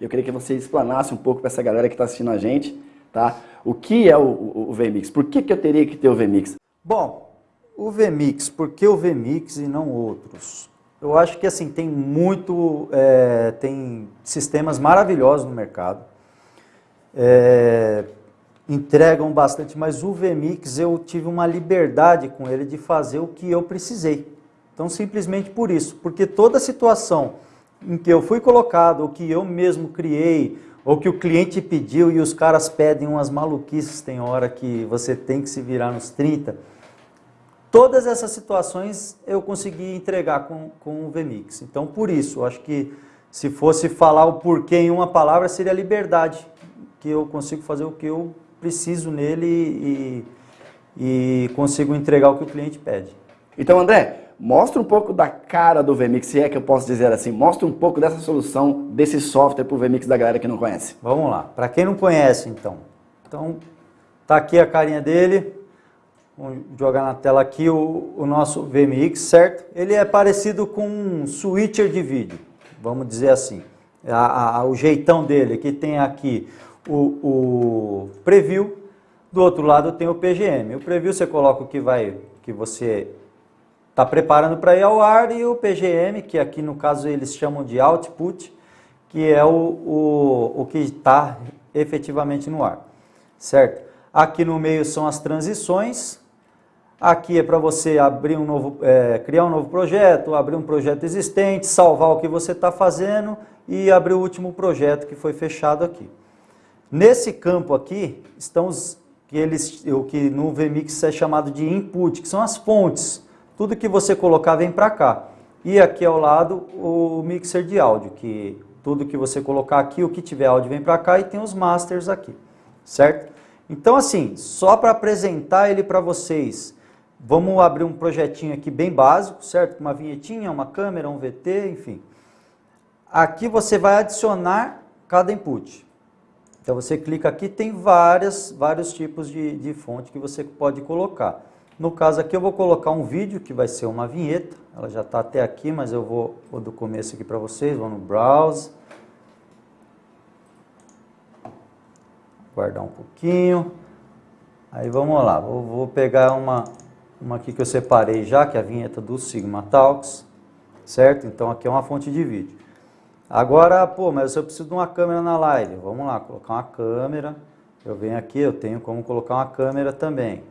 Eu queria que você explanasse um pouco para essa galera que está assistindo a gente, tá? O que é o, o, o VMix? Por que, que eu teria que ter o VMix? Bom, o VMix, por que o VMix e não outros? Eu acho que assim, tem muito, é, tem sistemas maravilhosos no mercado, é, entregam bastante, mas o VMix eu tive uma liberdade com ele de fazer o que eu precisei. Então simplesmente por isso, porque toda situação em que eu fui colocado, o que eu mesmo criei, ou que o cliente pediu e os caras pedem umas maluquices, tem hora que você tem que se virar nos 30, Todas essas situações eu consegui entregar com, com o VMix. Então, por isso, acho que se fosse falar o porquê em uma palavra, seria liberdade, que eu consigo fazer o que eu preciso nele e, e consigo entregar o que o cliente pede. Então, André, mostra um pouco da cara do VMix, se é que eu posso dizer assim. Mostra um pouco dessa solução, desse software para o VMix da galera que não conhece. Vamos lá. Para quem não conhece, então. Então, tá aqui a carinha dele. Vamos jogar na tela aqui o, o nosso VMix, certo? Ele é parecido com um switcher de vídeo, vamos dizer assim. A, a, o jeitão dele, que tem aqui o, o, preview, do outro lado tem o PGM. O preview você coloca o que, vai, que você está preparando para ir ao ar e o PGM, que aqui no caso eles chamam de output, que é o, o, o que está efetivamente no ar, certo? Aqui no meio são as transições, Aqui é para você abrir um novo, é, criar um novo projeto, abrir um projeto existente, salvar o que você está fazendo e abrir o último projeto que foi fechado aqui. Nesse campo aqui estão os que eles, o que no VMix é chamado de input, que são as fontes. Tudo que você colocar vem para cá. E aqui ao lado o mixer de áudio, que tudo que você colocar aqui, o que tiver áudio vem para cá e tem os masters aqui, certo? Então assim, só para apresentar ele para vocês, Vamos abrir um projetinho aqui bem básico, certo? Uma vinhetinha, uma câmera, um VT, enfim. Aqui você vai adicionar cada input. Então você clica aqui, tem várias, vários tipos de, de fonte que você pode colocar. No caso aqui eu vou colocar um vídeo que vai ser uma vinheta. Ela já está até aqui, mas eu vou, vou do começo aqui para vocês. Vou no Browse. Guardar um pouquinho. Aí vamos lá, vou, vou pegar uma, uma aqui que eu separei já, que é a vinheta do Sigma Talks, certo? Então aqui é uma fonte de vídeo. Agora, pô, mas eu preciso de uma câmera na live. Vamos lá, colocar uma câmera. Eu venho aqui, eu tenho como colocar uma câmera também.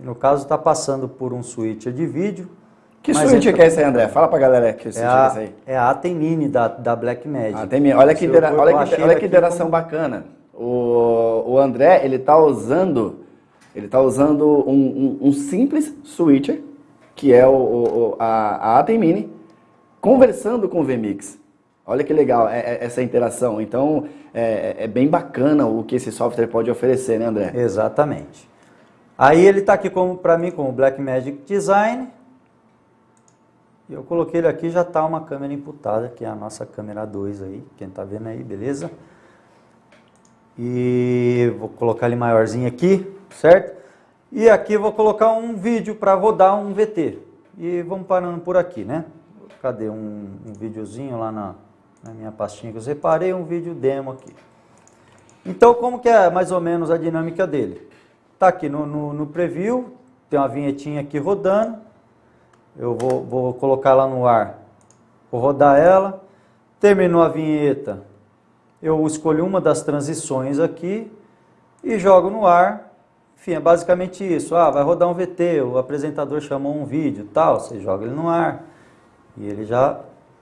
no caso está passando por um switcher de vídeo. Que switcher entra... que é esse aí, André? Fala pra galera que switcher é, a, é esse aí. É a Atemini da, da Blackmagic. Atemini. Olha que, olha que, olha que interação como... bacana. O, o André, ele tá usando ele está usando um, um, um, simples switcher, que é o, o a, a Atem Mini, conversando com o VMix. Olha que legal é, é, essa interação. Então, é, é, bem bacana o que esse software pode oferecer, né, André? Exatamente. Aí ele está aqui para mim com o Blackmagic Design. Eu coloquei ele aqui, já está uma câmera imputada, que é a nossa câmera 2 aí, quem está vendo aí, beleza? E vou colocar ele maiorzinho aqui certo? E aqui vou colocar um vídeo para rodar um VT. E vamos parando por aqui, né? Cadê um, um videozinho lá na, na minha pastinha que eu separei, um vídeo demo aqui. Então, como que é mais ou menos a dinâmica dele? Tá aqui no, no, no preview, tem uma vinhetinha aqui rodando. Eu vou, vou colocar lá no ar, vou rodar ela. Terminou a vinheta, eu escolho uma das transições aqui e jogo no ar enfim, é basicamente isso. Ah, vai rodar um VT, o apresentador chamou um vídeo, tal, você joga ele no ar e ele já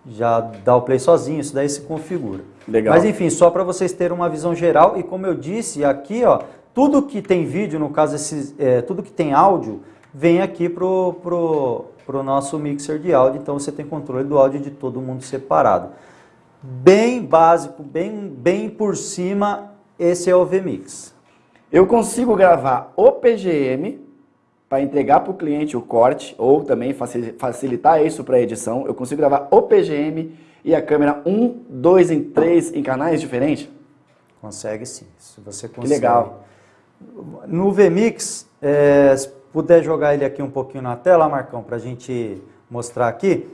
já dá o play sozinho, isso daí se configura. Legal. Mas enfim, só para vocês terem uma visão geral e como eu disse aqui, ó, tudo que tem vídeo, no caso esses, é, tudo que tem áudio, vem aqui pro, pro, pro nosso mixer de áudio, então você tem controle do áudio de todo mundo separado. Bem básico, bem, bem por cima, esse é o VMix. Eu consigo gravar o PGM para entregar para o cliente o corte ou também facilitar isso para a edição. Eu consigo gravar o PGM e a câmera 1, 2 em 3 em canais diferentes? Consegue sim, se você consegue. Que legal. No VMix, é, puder jogar ele aqui um pouquinho na tela, Marcão, para a gente mostrar aqui.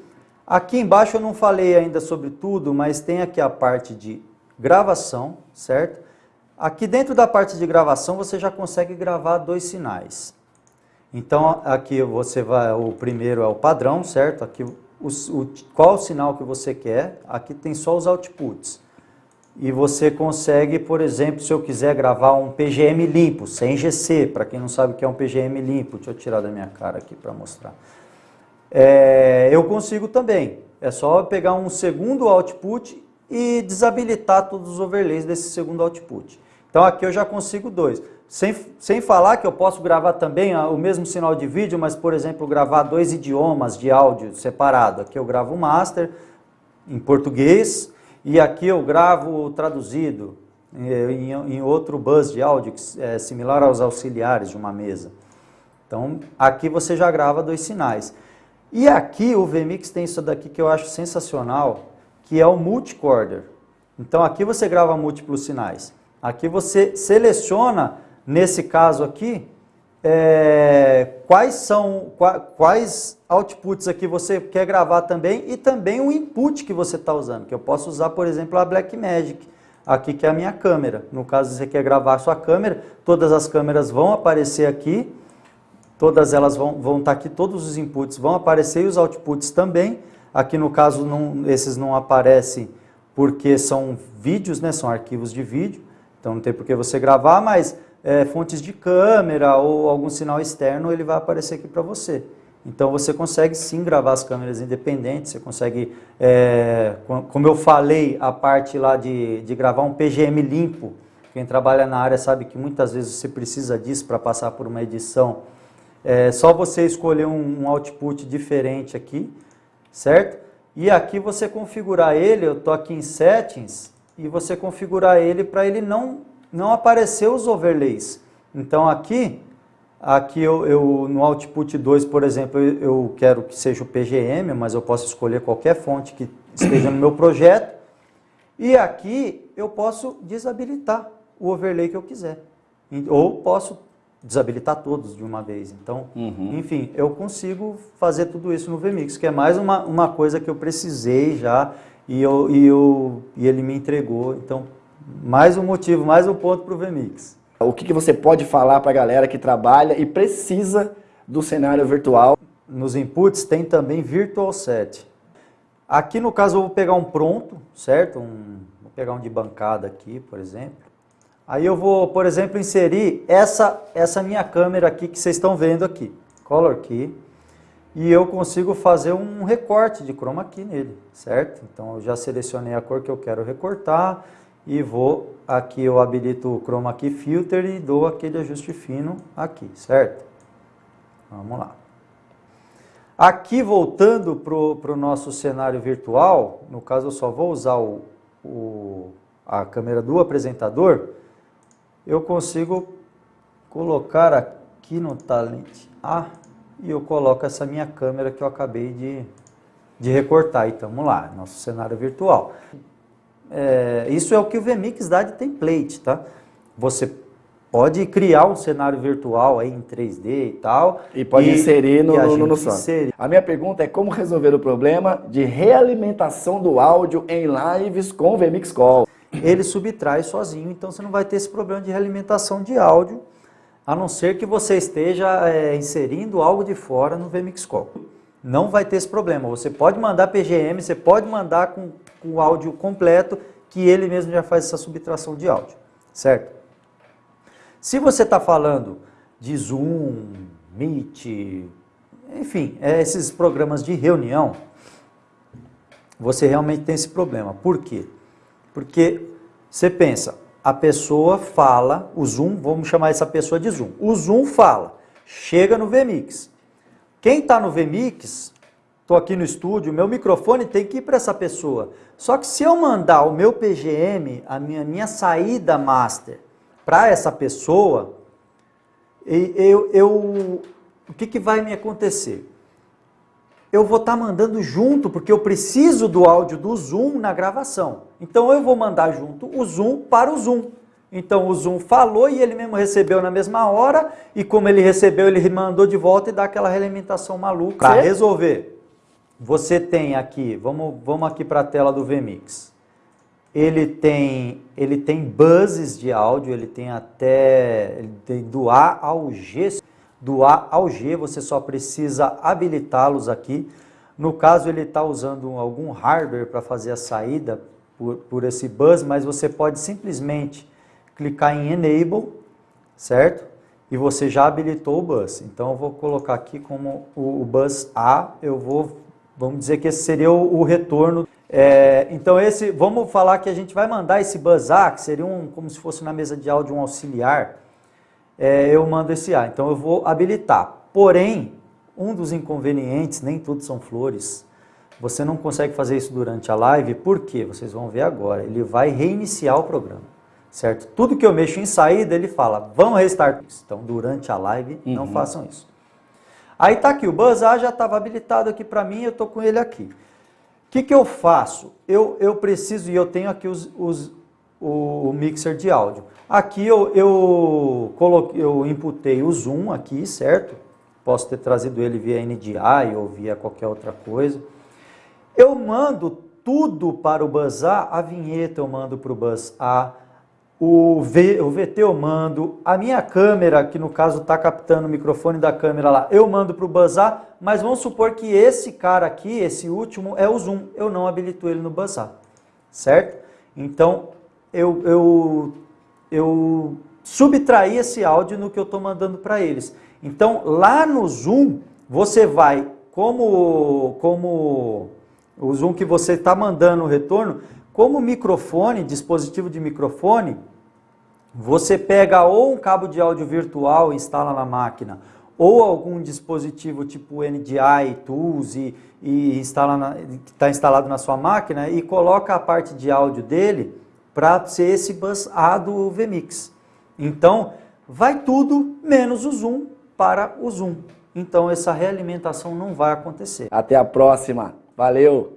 Aqui embaixo eu não falei ainda sobre tudo, mas tem aqui a parte de gravação, certo? Aqui dentro da parte de gravação você já consegue gravar dois sinais. Então aqui você vai, o primeiro é o padrão, certo? Aqui o, o, qual o sinal que você quer, aqui tem só os outputs. E você consegue, por exemplo, se eu quiser gravar um PGM limpo, sem GC, para quem não sabe o que é um PGM limpo, deixa eu tirar da minha cara aqui para mostrar. É, eu consigo também, é só pegar um segundo output e desabilitar todos os overlays desse segundo output. Então aqui eu já consigo dois. Sem, sem falar que eu posso gravar também o mesmo sinal de vídeo, mas, por exemplo, gravar dois idiomas de áudio separado. Aqui eu gravo o master em português e aqui eu gravo traduzido em, em outro bus de áudio, é similar aos auxiliares de uma mesa. Então, aqui você já grava dois sinais. E aqui o VMix tem isso daqui que eu acho sensacional, que é o multicorder. Então, aqui você grava múltiplos sinais. Aqui você seleciona nesse caso aqui, é, quais são, quais outputs aqui você quer gravar também e também o input que você está usando, que eu posso usar, por exemplo, a Blackmagic, aqui que é a minha câmera. No caso, você quer gravar a sua câmera, todas as câmeras vão aparecer aqui, todas elas vão, vão estar tá aqui, todos os inputs vão aparecer e os outputs também. Aqui no caso, não, esses não aparecem porque são vídeos, né, são arquivos de vídeo, então não tem por que você gravar, mas é, fontes de câmera ou algum sinal externo, ele vai aparecer aqui para você. Então você consegue sim gravar as câmeras independentes, você consegue, é, como eu falei, a parte lá de, de gravar um PGM limpo, quem trabalha na área sabe que muitas vezes você precisa disso para passar por uma edição. É só você escolher um, um output diferente aqui, certo? E aqui você configurar ele, eu estou aqui em Settings, e você configurar ele para ele não não apareceu os overlays. Então aqui, aqui eu, eu no output 2, por exemplo, eu, eu quero que seja o PGM, mas eu posso escolher qualquer fonte que esteja no meu projeto. E aqui eu posso desabilitar o overlay que eu quiser. Ou posso desabilitar todos de uma vez. Então, uhum. enfim, eu consigo fazer tudo isso no VMix, que é mais uma, uma coisa que eu precisei já e, eu, e, eu, e ele me entregou. Então, mais um motivo, mais um ponto para o VMix. O que, que você pode falar para a galera que trabalha e precisa do cenário virtual? Nos inputs tem também Virtual Set. Aqui no caso eu vou pegar um pronto, certo? Um, vou pegar um de bancada aqui, por exemplo. Aí eu vou, por exemplo, inserir essa, essa minha câmera aqui que vocês estão vendo aqui. Color Key. E eu consigo fazer um recorte de chroma key nele, certo? Então eu já selecionei a cor que eu quero recortar e vou, aqui eu habilito o Chroma Key Filter e dou aquele ajuste fino aqui, certo? Vamos lá. Aqui voltando para o nosso cenário virtual, no caso eu só vou usar o, o, a câmera do apresentador, eu consigo colocar aqui no Talent A e eu coloco essa minha câmera que eu acabei de, de recortar. Então vamos lá, nosso cenário virtual. É, isso é o que o VMix dá de template, tá? Você pode criar um cenário virtual aí em 3D e tal. E pode e, inserir no, no, no, no insere. A minha pergunta é como resolver o problema de realimentação do áudio em lives com o VMix Call. Ele subtrai sozinho, então você não vai ter esse problema de realimentação de áudio, a não ser que você esteja é, inserindo algo de fora no VMix Call. Não vai ter esse problema. Você pode mandar PGM, você pode mandar com o áudio completo, que ele mesmo já faz essa subtração de áudio, certo? Se você está falando de Zoom, Meet, enfim, é esses programas de reunião, você realmente tem esse problema. Por quê? Porque você pensa, a pessoa fala, o Zoom, vamos chamar essa pessoa de Zoom. O Zoom fala, chega no VMix. Quem está no VMix estou aqui no estúdio, meu microfone tem que ir para essa pessoa. Só que se eu mandar o meu PGM, a minha, minha saída master, para essa pessoa, eu, eu, o que, que vai me acontecer? Eu vou estar tá mandando junto, porque eu preciso do áudio do Zoom na gravação. Então eu vou mandar junto o Zoom para o Zoom. Então o Zoom falou e ele mesmo recebeu na mesma hora, e como ele recebeu, ele mandou de volta e dá aquela realimentação maluca. Para resolver, você tem aqui, vamos, vamos aqui para a tela do VMix. Ele tem, ele tem buzzes de áudio, ele tem até ele tem do A ao G. Do A ao G, você só precisa habilitá-los aqui. No caso, ele está usando algum hardware para fazer a saída por, por esse buzz, mas você pode simplesmente clicar em Enable, certo? E você já habilitou o bus. Então eu vou colocar aqui como o, o bus A, eu vou, vamos dizer que esse seria o, o retorno. É, então esse, vamos falar que a gente vai mandar esse bus A, que seria um, como se fosse na mesa de áudio um auxiliar, é, eu mando esse A. Então eu vou habilitar. Porém, um dos inconvenientes, nem tudo são flores, você não consegue fazer isso durante a live, por quê? Vocês vão ver agora. Ele vai reiniciar o programa certo? Tudo que eu mexo em saída, ele fala, vamos restartar isso. Então, durante a live, uhum. não façam isso. Aí tá aqui, o Buzz A já estava habilitado aqui para mim, eu tô com ele aqui. O que, que eu faço? Eu, eu preciso, e eu tenho aqui os, os, o, o mixer de áudio. Aqui eu, eu, coloquei, eu imputei o zoom aqui, certo? Posso ter trazido ele via NDI ou via qualquer outra coisa. Eu mando tudo para o Buzz A, a vinheta eu mando para o Buzz A, o, v, o VT eu mando, a minha câmera, que no caso está captando o microfone da câmera lá, eu mando para o Buzzar, mas vamos supor que esse cara aqui, esse último, é o Zoom, eu não habilito ele no Buzzar, certo? Então, eu, eu, eu subtraí esse áudio no que eu estou mandando para eles. Então, lá no Zoom, você vai, como, como o Zoom que você está mandando o retorno, como microfone, dispositivo de microfone, você pega ou um cabo de áudio virtual e instala na máquina, ou algum dispositivo tipo NDI, Tools e, e instala que está instalado na sua máquina e coloca a parte de áudio dele para ser esse bus A do VMix. Então, vai tudo menos o zoom para o zoom. Então, essa realimentação não vai acontecer. Até a próxima. Valeu!